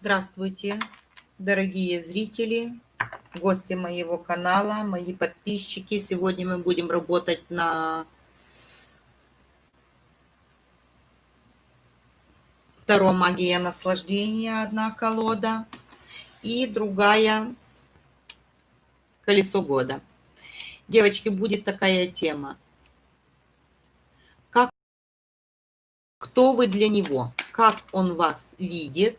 Здравствуйте, дорогие зрители, гости моего канала, мои подписчики. Сегодня мы будем работать на втором магия наслаждения, одна колода, и другая колесо года. Девочки, будет такая тема. Как, кто вы для него? Как он вас видит?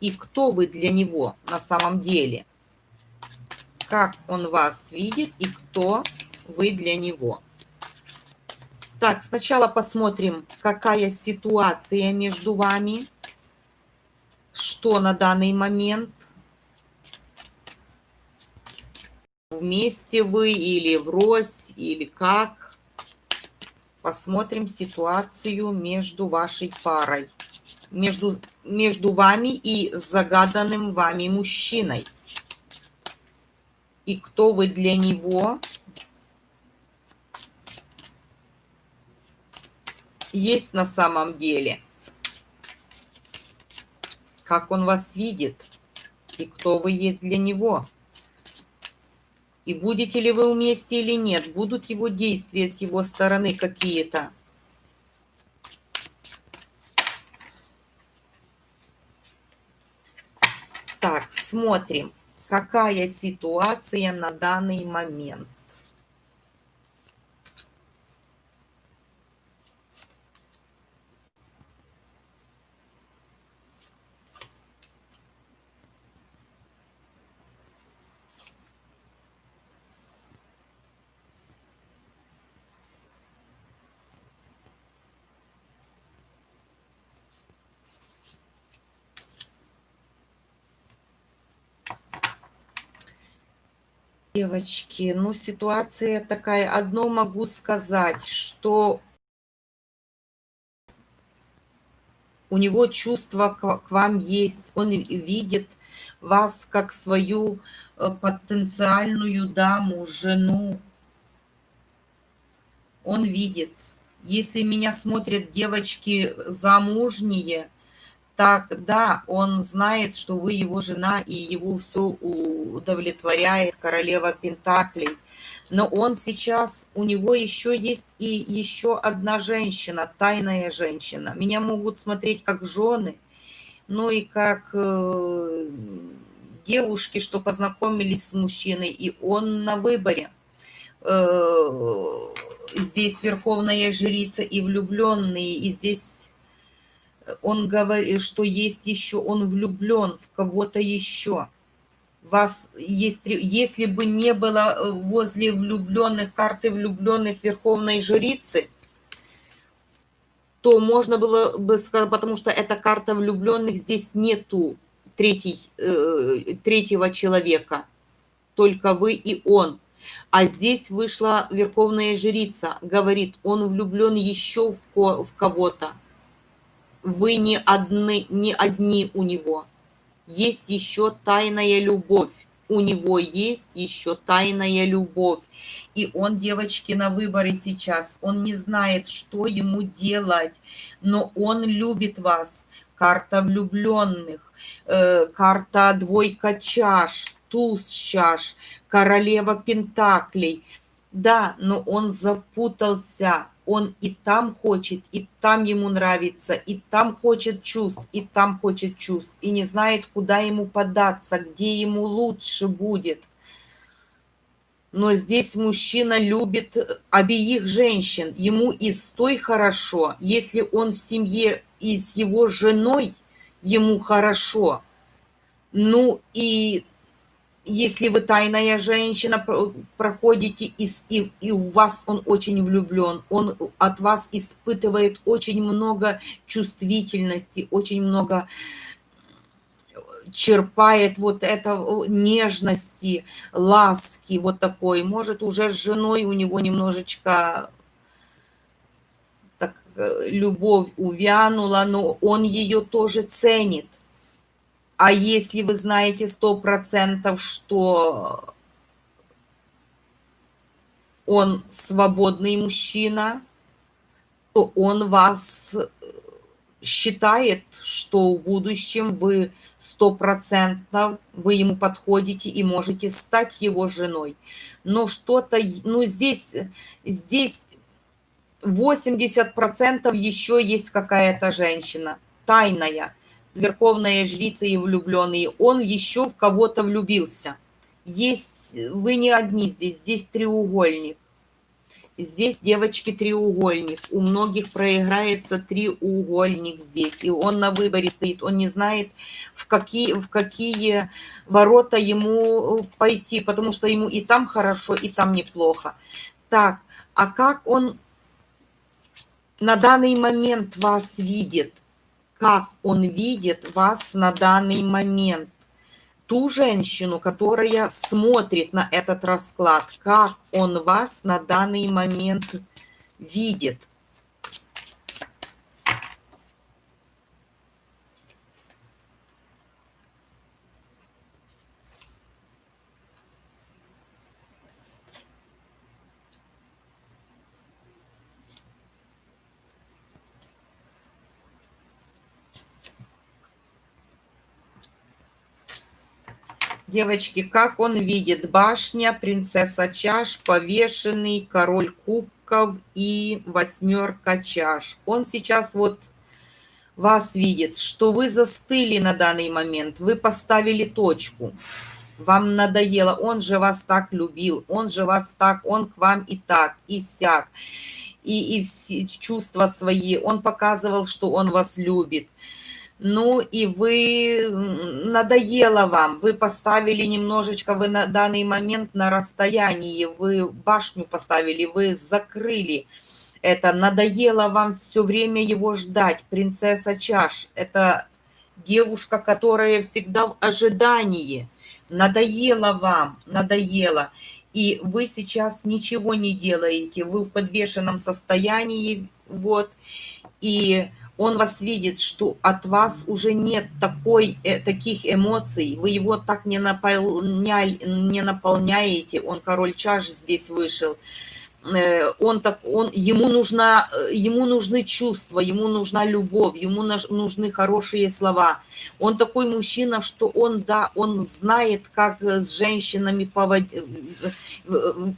И кто вы для него на самом деле. Как он вас видит и кто вы для него. Так, сначала посмотрим, какая ситуация между вами, что на данный момент, вместе вы или врозь, или как. Посмотрим ситуацию между вашей парой между, между вами и загаданным вами мужчиной. И кто вы для него, есть на самом деле. Как он вас видит и кто вы есть для него. И будете ли вы вместе или нет, будут его действия с его стороны какие-то. Так, смотрим, какая ситуация на данный момент. Девочки, ну ситуация такая. Одно могу сказать, что у него чувство к вам есть. Он видит вас как свою э, потенциальную даму, жену. Он видит. Если меня смотрят девочки замужние, так, да, он знает, что вы его жена, и его все удовлетворяет королева Пентаклей. Но он сейчас, у него еще есть и еще одна женщина, тайная женщина. Меня могут смотреть как жены, ну и как э, девушки, что познакомились с мужчиной, и он на выборе. Э, здесь верховная жрица и влюбленные, и здесь он говорит, что есть еще, он влюблен в кого-то еще. Вас есть, если бы не было э, возле влюбленных карты влюбленных Верховной Жрицы, то можно было бы сказать, потому что эта карта влюбленных, здесь нету третий, э, третьего человека, только вы и он. А здесь вышла Верховная Жрица, говорит, он влюблен еще в кого-то вы не одни, не одни у него. Есть еще тайная любовь. У него есть еще тайная любовь. И он, девочки, на выборе сейчас. Он не знает, что ему делать, но он любит вас. Карта влюбленных, э, карта двойка чаш, туз чаш, королева пентаклей. Да, но он запутался, он и там хочет, и там ему нравится, и там хочет чувств, и там хочет чувств, и не знает, куда ему податься, где ему лучше будет. Но здесь мужчина любит обеих женщин, ему и с той хорошо, если он в семье и с его женой, ему хорошо. Ну и если вы тайная женщина, проходите, и, и, и у вас он очень влюблен, он от вас испытывает очень много чувствительности, очень много черпает вот это нежности, ласки вот такой. Может, уже с женой у него немножечко так, э, любовь увянула, но он ее тоже ценит. А если вы знаете сто процентов, что он свободный мужчина, то он вас считает, что в будущем вы стопроцентно, вы ему подходите и можете стать его женой. Но что-то, ну здесь, здесь 80% еще есть какая-то женщина, тайная, верховная жрица и влюбленный. Он еще в кого-то влюбился. Есть, вы не одни здесь, здесь треугольник. Здесь, девочки, треугольник. У многих проиграется треугольник здесь. И он на выборе стоит. Он не знает, в какие, в какие ворота ему пойти. Потому что ему и там хорошо, и там неплохо. Так, а как он на данный момент вас видит? Как он видит вас на данный момент? ту женщину, которая смотрит на этот расклад, как он вас на данный момент видит. Девочки, как он видит? Башня, принцесса чаш, повешенный, король кубков и восьмерка чаш. Он сейчас вот вас видит, что вы застыли на данный момент, вы поставили точку. Вам надоело, он же вас так любил, он же вас так, он к вам и так, и сяк. И, и все чувства свои, он показывал, что он вас любит ну и вы, надоело вам, вы поставили немножечко, вы на данный момент на расстоянии, вы башню поставили, вы закрыли это, надоело вам все время его ждать, принцесса чаш, это девушка, которая всегда в ожидании, надоело вам, надоело, и вы сейчас ничего не делаете, вы в подвешенном состоянии, вот, и он вас видит, что от вас уже нет такой, э, таких эмоций, вы его так не, наполняли, не наполняете, он король чаш здесь вышел, э, он так, он, ему, нужна, э, ему нужны чувства, ему нужна любовь, ему нужны хорошие слова. Он такой мужчина, что он, да, он знает, как с женщинами поводить,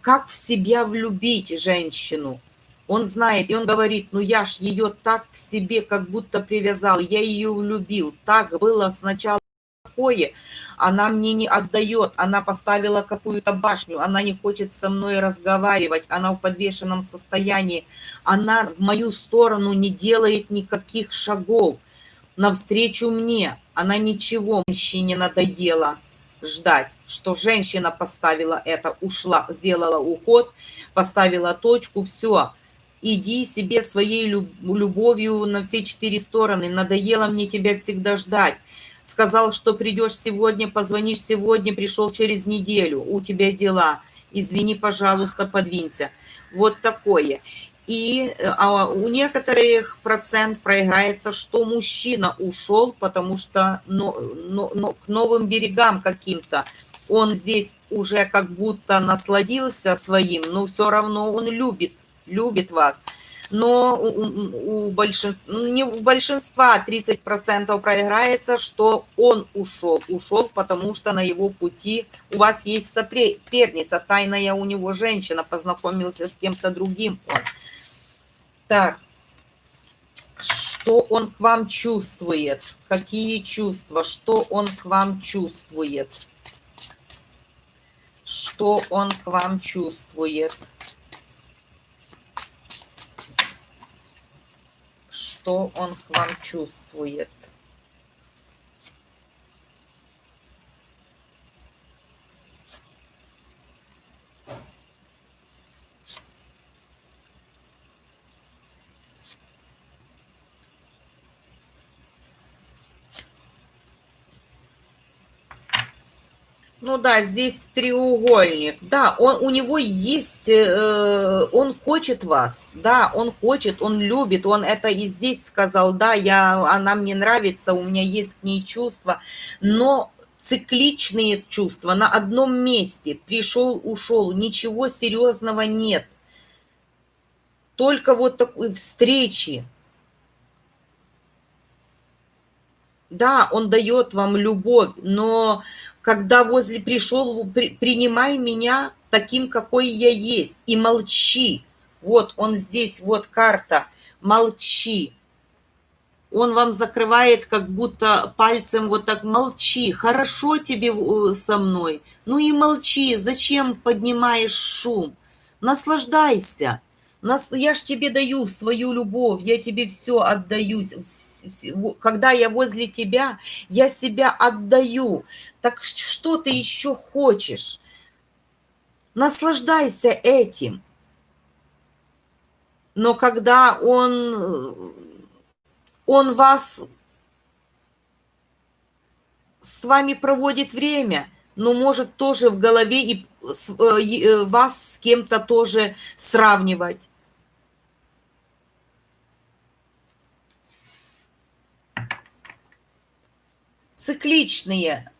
как в себя влюбить женщину он знает, и он говорит, ну я ж ее так к себе как будто привязал, я ее влюбил. Так было сначала такое, она мне не отдает, она поставила какую-то башню, она не хочет со мной разговаривать, она в подвешенном состоянии, она в мою сторону не делает никаких шагов навстречу мне, она ничего мужчине надоела ждать, что женщина поставила это, ушла, сделала уход, поставила точку, все, иди себе своей любовью на все четыре стороны. Надоело мне тебя всегда ждать. Сказал, что придешь сегодня, позвонишь сегодня, пришел через неделю. У тебя дела. Извини, пожалуйста, подвинься. Вот такое. И а у некоторых процент проиграется, что мужчина ушел, потому что но, но, но, к новым берегам каким-то. Он здесь уже как будто насладился своим, но все равно он любит любит вас. Но у, у большинства, ну, не у большинства 30% проиграется, что он ушел. Ушел, потому что на его пути у вас есть соперница, тайная у него женщина, познакомился с кем-то другим. Так, что он к вам чувствует? Какие чувства? Что он к вам чувствует? Что он к вам чувствует? Что он к вам чувствует. Ну да, здесь треугольник. Да, он, у него есть, э, он хочет вас, да, он хочет, он любит, он это и здесь сказал, да, я, она мне нравится, у меня есть к ней чувства, но цикличные чувства на одном месте, пришел, ушел, ничего серьезного нет. Только вот такой встречи, Да, он дает вам любовь, но когда возле пришел, при, принимай меня таким, какой я есть, и молчи. Вот он здесь, вот карта, молчи. Он вам закрывает как будто пальцем вот так, молчи, хорошо тебе э, со мной. Ну и молчи, зачем поднимаешь шум? Наслаждайся. Я ж тебе даю свою любовь, я тебе все отдаю. Когда я возле тебя, я себя отдаю. Так что ты еще хочешь? Наслаждайся этим. Но когда он, он вас с вами проводит время, но может тоже в голове и вас с кем-то тоже сравнивать. Цикличные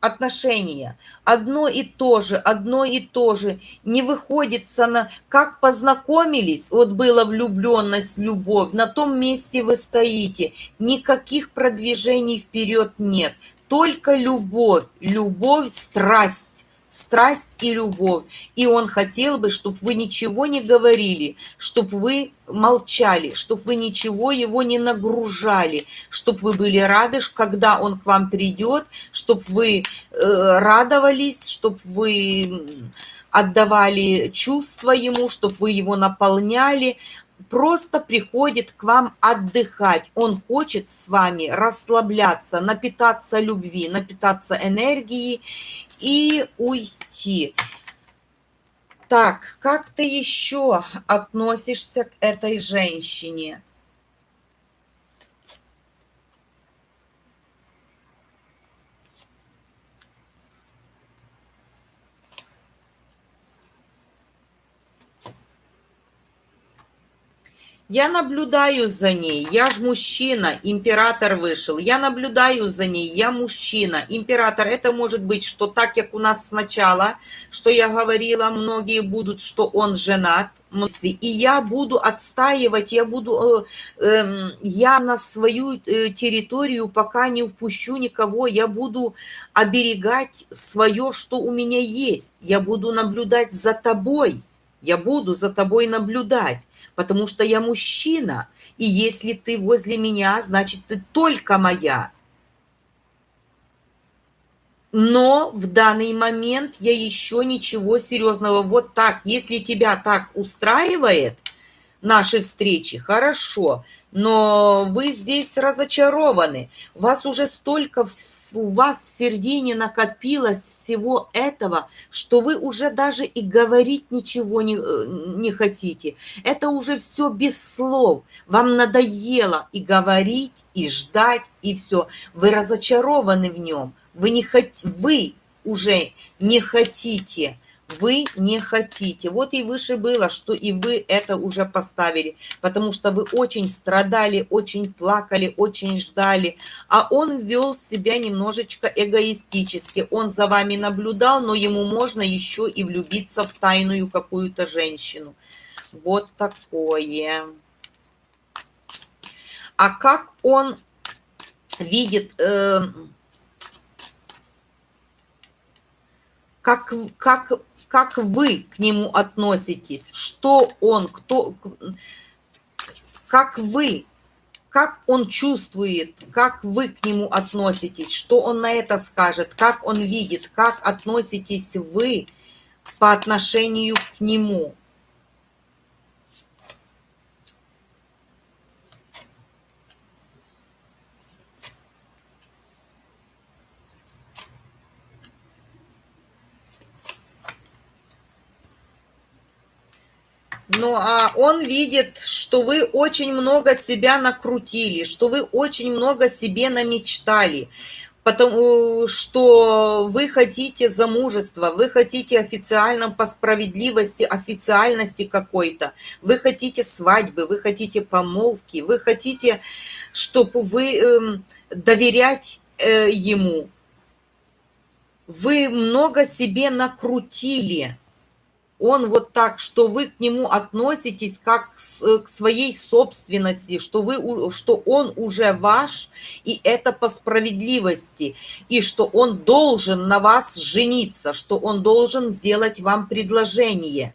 отношения. Одно и то же, одно и то же. Не выходится на... Как познакомились, вот была влюбленность, любовь, на том месте вы стоите. Никаких продвижений вперед нет. Только любовь, любовь, страсть страсть и любовь. И он хотел бы, чтобы вы ничего не говорили, чтобы вы молчали, чтобы вы ничего его не нагружали, чтобы вы были рады, когда он к вам придет, чтобы вы э, радовались, чтобы вы отдавали чувства ему, чтобы вы его наполняли, просто приходит к вам отдыхать. Он хочет с вами расслабляться, напитаться любви, напитаться энергией и уйти. Так, как ты еще относишься к этой женщине? Я наблюдаю за ней, я ж мужчина, император вышел, я наблюдаю за ней, я мужчина, император. Это может быть, что так, как у нас сначала, что я говорила, многие будут, что он женат, и я буду отстаивать, я буду, э, э, я на свою э, территорию пока не впущу никого, я буду оберегать свое, что у меня есть, я буду наблюдать за тобой я буду за тобой наблюдать, потому что я мужчина, и если ты возле меня, значит, ты только моя. Но в данный момент я еще ничего серьезного. Вот так, если тебя так устраивает, наши встречи, хорошо, но вы здесь разочарованы. Вас уже столько у вас в середине накопилось всего этого, что вы уже даже и говорить ничего не, э, не хотите. Это уже все без слов. Вам надоело и говорить, и ждать, и все. Вы разочарованы в нем. Вы, не хот... вы уже не хотите вы не хотите. Вот и выше было, что и вы это уже поставили, потому что вы очень страдали, очень плакали, очень ждали, а он вел себя немножечко эгоистически. Он за вами наблюдал, но ему можно еще и влюбиться в тайную какую-то женщину. Вот такое. А как он видит... Э, как, как как вы к нему относитесь, что он, кто, как вы, как он чувствует, как вы к нему относитесь, что он на это скажет, как он видит, как относитесь вы по отношению к нему. Ну, а он видит, что вы очень много себя накрутили, что вы очень много себе намечтали, потому что вы хотите замужества, вы хотите официально по справедливости, официальности какой-то, вы хотите свадьбы, вы хотите помолвки, вы хотите, чтобы вы э, доверять э, ему. Вы много себе накрутили он вот так, что вы к нему относитесь как к своей собственности, что, вы, что он уже ваш, и это по справедливости, и что он должен на вас жениться, что он должен сделать вам предложение.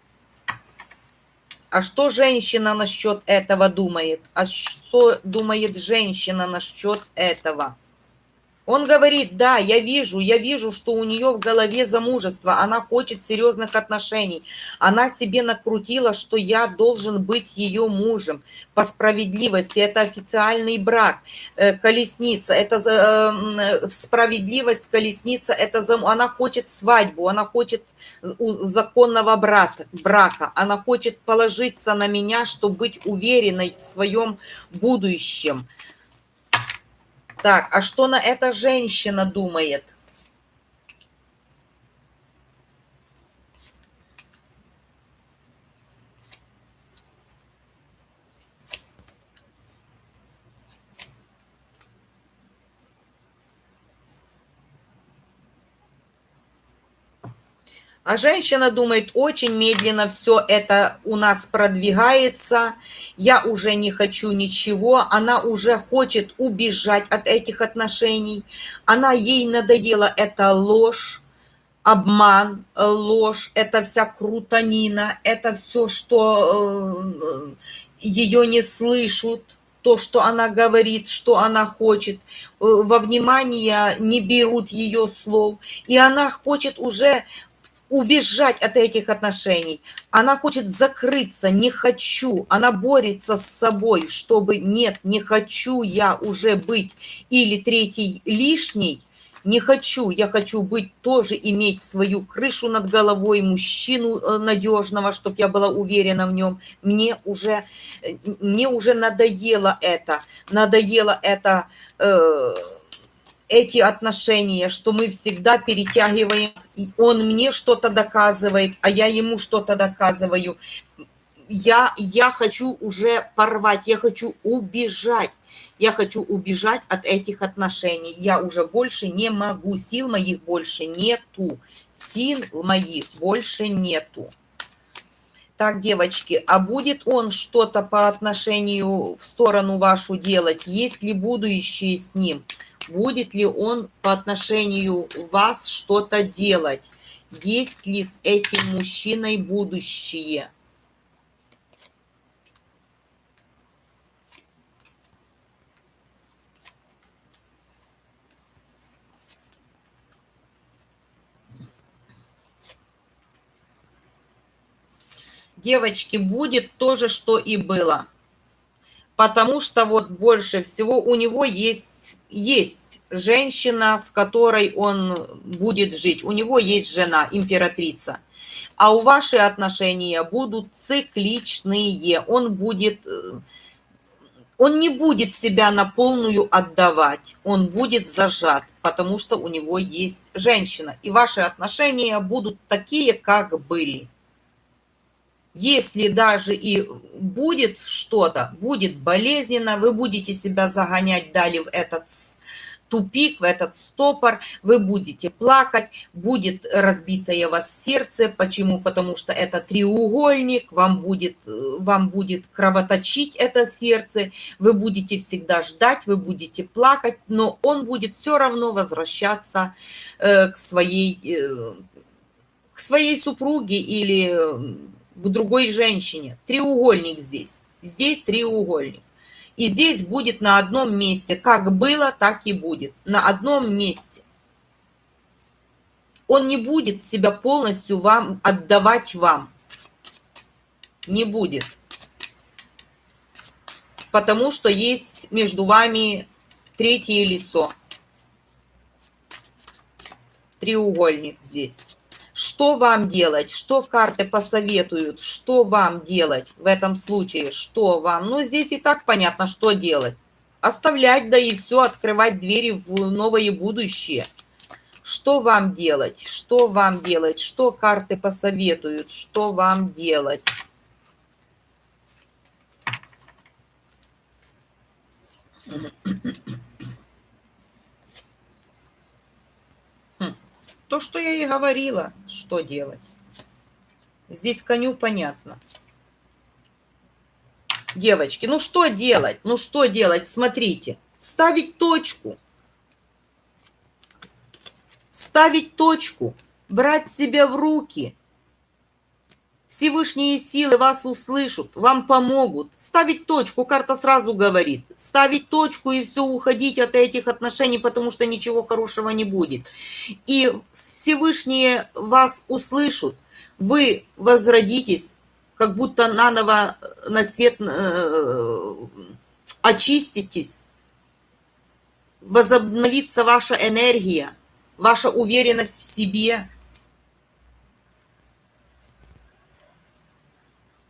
А что женщина насчет этого думает? А что думает женщина насчет этого? Он говорит, да, я вижу, я вижу, что у нее в голове замужество, она хочет серьезных отношений. Она себе накрутила, что я должен быть ее мужем по справедливости. Это официальный брак, э, колесница, это э, справедливость, колесница, это она хочет свадьбу, она хочет законного брата, брака, она хочет положиться на меня, чтобы быть уверенной в своем будущем. Так, а что на это женщина думает? А женщина думает, очень медленно все это у нас продвигается, я уже не хочу ничего, она уже хочет убежать от этих отношений, она ей надоела эта ложь, обман, ложь, это вся крутанина, это все, что э, ее не слышат, то, что она говорит, что она хочет, э, во внимание не берут ее слов, и она хочет уже убежать от этих отношений. Она хочет закрыться, не хочу. Она борется с собой, чтобы нет, не хочу я уже быть или третий лишний, не хочу, я хочу быть тоже, иметь свою крышу над головой, мужчину э, надежного, чтобы я была уверена в нем. Мне уже, э, мне уже надоело это, надоело это... Э, эти отношения, что мы всегда перетягиваем, и он мне что-то доказывает, а я ему что-то доказываю. Я, я хочу уже порвать, я хочу убежать. Я хочу убежать от этих отношений. Я уже больше не могу, сил моих больше нету. Сил моих больше нету. Так, девочки, а будет он что-то по отношению в сторону вашу делать? Есть ли будущее с ним? Будет ли он по отношению вас что-то делать, есть ли с этим мужчиной будущее. Девочки, будет то же, что и было потому что вот больше всего у него есть, есть женщина, с которой он будет жить. У него есть жена, императрица. А у ваши отношения будут цикличные. Он будет... Он не будет себя на полную отдавать, он будет зажат, потому что у него есть женщина. И ваши отношения будут такие, как были если даже и будет что-то, будет болезненно, вы будете себя загонять далее в этот тупик, в этот стопор, вы будете плакать, будет разбитое вас сердце. Почему? Потому что это треугольник, вам будет, вам будет кровоточить это сердце, вы будете всегда ждать, вы будете плакать, но он будет все равно возвращаться э, к своей, э, к своей супруге или к другой женщине. Треугольник здесь. Здесь треугольник. И здесь будет на одном месте. Как было, так и будет. На одном месте. Он не будет себя полностью вам отдавать вам. Не будет. Потому что есть между вами третье лицо. Треугольник здесь. Что вам делать? Что карты посоветуют? Что вам делать в этом случае? Что вам? Ну, здесь и так понятно, что делать. Оставлять, да и все, открывать двери в новое будущее. Что вам делать? Что вам делать? Что карты посоветуют? Что вам делать? То, что я и говорила, что делать. Здесь коню понятно. Девочки, ну что делать? Ну что делать? Смотрите, ставить точку. Ставить точку, брать себя в руки – Всевышние силы вас услышат, вам помогут. Ставить точку, карта сразу говорит. Ставить точку и все, уходить от этих отношений, потому что ничего хорошего не будет. И Всевышние вас услышат, вы возродитесь, как будто наново на свет э, очиститесь, возобновится ваша энергия, ваша уверенность в себе –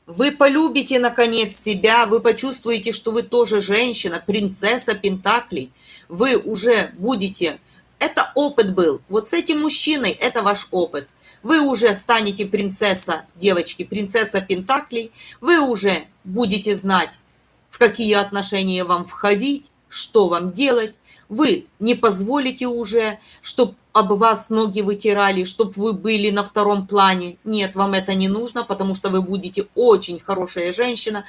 Вы полюбите, наконец, себя, вы почувствуете, что вы тоже женщина, принцесса Пентаклей. Вы уже будете... Это опыт был. Вот с этим мужчиной это ваш опыт. Вы уже станете принцесса, девочки, принцесса Пентаклей. Вы уже будете знать, в какие отношения вам входить, что вам делать. Вы не позволите уже, чтобы об вас ноги вытирали, чтобы вы были на втором плане. Нет, вам это не нужно, потому что вы будете очень хорошая женщина.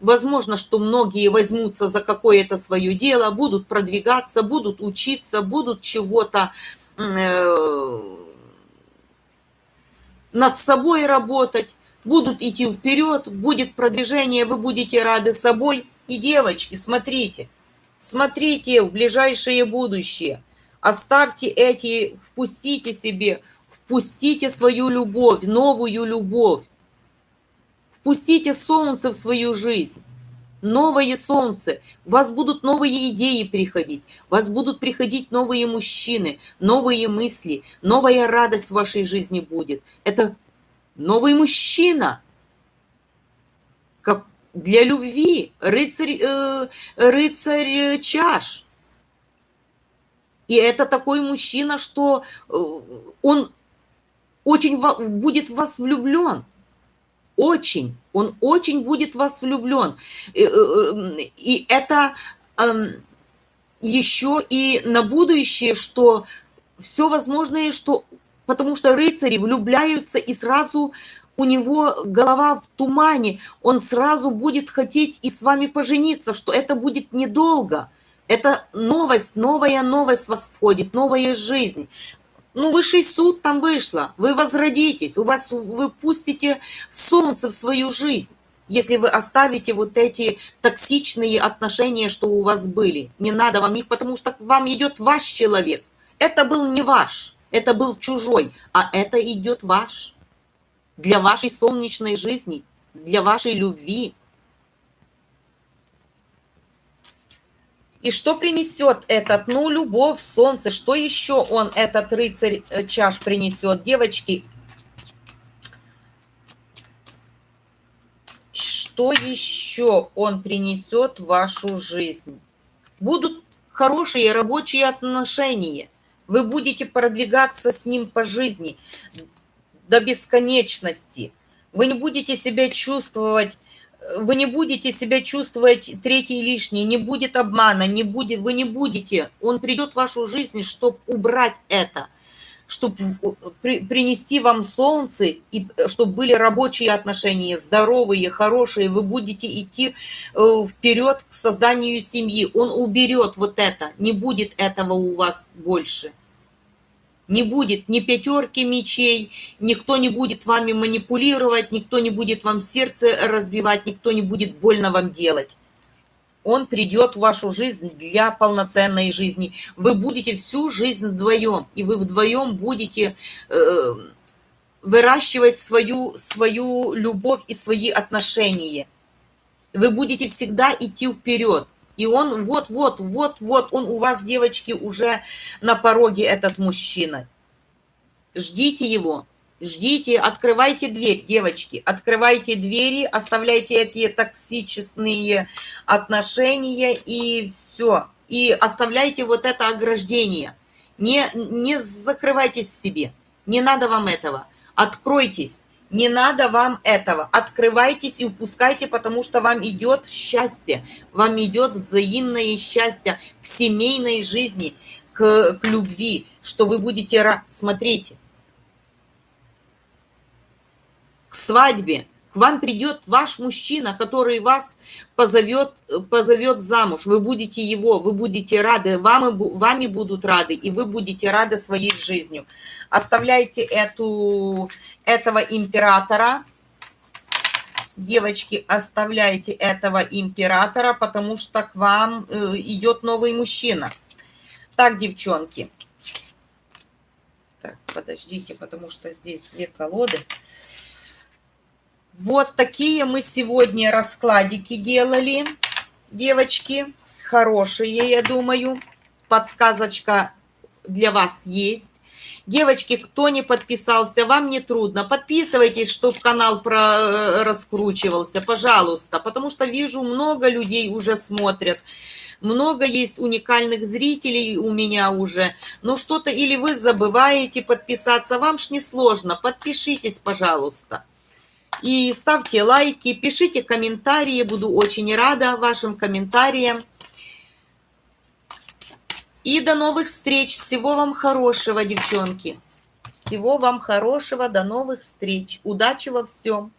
Возможно, что многие возьмутся за какое-то свое дело, будут продвигаться, будут учиться, будут чего-то э, над собой работать, будут идти вперед, будет продвижение, вы будете рады собой. И девочки, смотрите, смотрите в ближайшее будущее – Оставьте эти, впустите себе, впустите свою любовь, новую любовь. Впустите солнце в свою жизнь. Новое солнце. У вас будут новые идеи приходить. У вас будут приходить новые мужчины, новые мысли, новая радость в вашей жизни будет. Это новый мужчина. Для любви. Рыцарь, э, рыцарь чаш и это такой мужчина, что э, он очень будет в вас влюблен. Очень. Он очень будет в вас влюблен. Э, э, и это эм, еще и на будущее, что все возможное, что... Потому что рыцари влюбляются и сразу у него голова в тумане, он сразу будет хотеть и с вами пожениться, что это будет недолго – это новость, новая новость вас входит, новая жизнь. Ну, высший суд там вышло, вы возродитесь, у вас вы пустите солнце в свою жизнь, если вы оставите вот эти токсичные отношения, что у вас были. Не надо вам их, потому что вам идет ваш человек. Это был не ваш, это был чужой, а это идет ваш. Для вашей солнечной жизни, для вашей любви, И что принесет этот? Ну, любовь, солнце. Что еще он, этот рыцарь э, чаш, принесет? Девочки, что еще он принесет в вашу жизнь? Будут хорошие рабочие отношения. Вы будете продвигаться с ним по жизни до бесконечности. Вы не будете себя чувствовать вы не будете себя чувствовать третий лишний, не будет обмана, не будет, вы не будете. Он придет в вашу жизнь, чтобы убрать это, чтобы при, принести вам солнце, и чтобы были рабочие отношения, здоровые, хорошие, вы будете идти э, вперед к созданию семьи. Он уберет вот это, не будет этого у вас больше. Не будет ни пятерки мечей, никто не будет вами манипулировать, никто не будет вам сердце разбивать, никто не будет больно вам делать. Он придет в вашу жизнь для полноценной жизни. Вы будете всю жизнь вдвоем, и вы вдвоем будете э, выращивать свою, свою любовь и свои отношения. Вы будете всегда идти вперед. И он вот-вот, вот-вот, он у вас, девочки, уже на пороге, этот мужчина. Ждите его, ждите, открывайте дверь, девочки, открывайте двери, оставляйте эти токсичные отношения и все. И оставляйте вот это ограждение. Не, не закрывайтесь в себе, не надо вам этого. Откройтесь, не надо вам этого. Открывайтесь и упускайте, потому что вам идет счастье. Вам идет взаимное счастье к семейной жизни, к, к любви, что вы будете... Смотрите. к свадьбе, к вам придет ваш мужчина, который вас позовет, позовет замуж. Вы будете его, вы будете рады, вам, вами будут рады, и вы будете рады своей жизнью. Оставляйте эту, этого императора, девочки, оставляйте этого императора, потому что к вам э, идет новый мужчина. Так, девчонки. Так, подождите, потому что здесь две колоды. Вот такие мы сегодня раскладики делали, девочки. Хорошие, я думаю. Подсказочка для вас есть. Девочки, кто не подписался, вам не трудно. Подписывайтесь, чтобы канал про э, раскручивался, пожалуйста. Потому что вижу, много людей уже смотрят. Много есть уникальных зрителей у меня уже. Но что-то или вы забываете подписаться, вам ж не сложно. Подпишитесь, пожалуйста. И ставьте лайки, пишите комментарии, буду очень рада вашим комментариям. И до новых встреч. Всего вам хорошего, девчонки. Всего вам хорошего. До новых встреч. Удачи во всем.